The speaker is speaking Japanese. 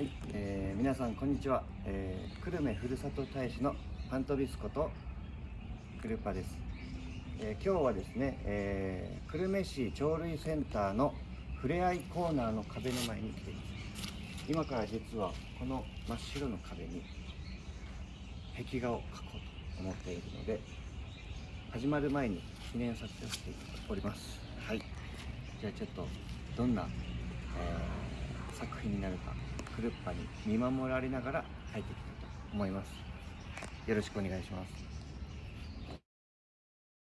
はい、えー皆さんこんにちは、えー久留米ふるさと大使のパントビスコとクルパです、えー今日はですね、えー久留米市鳥類センターのふれあいコーナーの壁の前に来ています。今から実はこの真っ白の壁に壁画を描こうと思っているので始まる前に記念撮影をしております。はい。じゃあちょっとどんな、えー作品になるかクルッパに見守られながら入っていきたいと思います。よろしくお願いします。